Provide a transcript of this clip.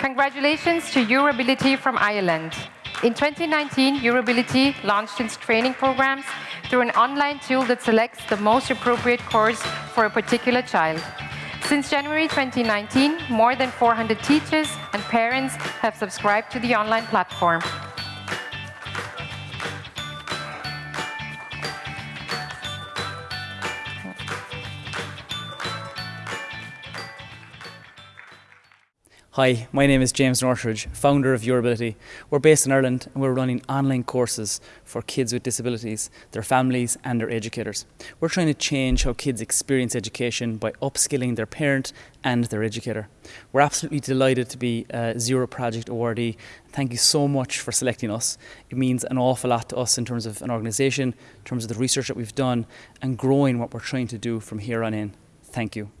Congratulations to Eurability from Ireland. In 2019, Eurability launched its training programs through an online tool that selects the most appropriate course for a particular child. Since January 2019, more than 400 teachers and parents have subscribed to the online platform. Hi, my name is James Northridge, founder of Yourability. We're based in Ireland and we're running online courses for kids with disabilities, their families and their educators. We're trying to change how kids experience education by upskilling their parent and their educator. We're absolutely delighted to be a Zero Project awardee. Thank you so much for selecting us. It means an awful lot to us in terms of an organisation, in terms of the research that we've done and growing what we're trying to do from here on in. Thank you.